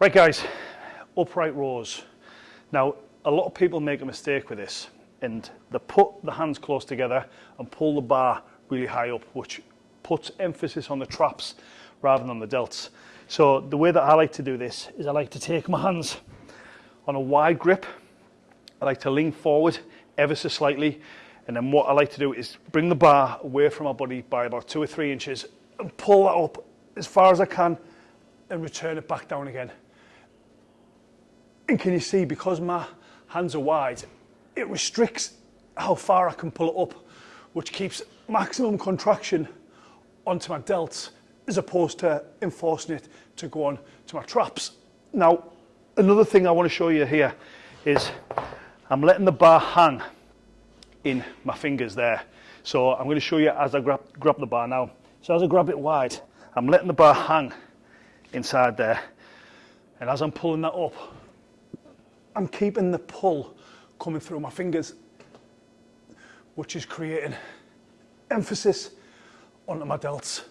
Right guys, upright rows. Now, a lot of people make a mistake with this and they put the hands close together and pull the bar really high up, which puts emphasis on the traps rather than the delts. So the way that I like to do this is I like to take my hands on a wide grip. I like to lean forward ever so slightly. And then what I like to do is bring the bar away from my body by about two or three inches and pull that up as far as I can and return it back down again. And can you see, because my hands are wide, it restricts how far I can pull it up, which keeps maximum contraction onto my delts as opposed to enforcing it to go on to my traps. Now, another thing I want to show you here is I'm letting the bar hang in my fingers there. So I'm going to show you as I grab, grab the bar now. So as I grab it wide, I'm letting the bar hang inside there. And as I'm pulling that up, I'm keeping the pull coming through my fingers, which is creating emphasis onto my delts.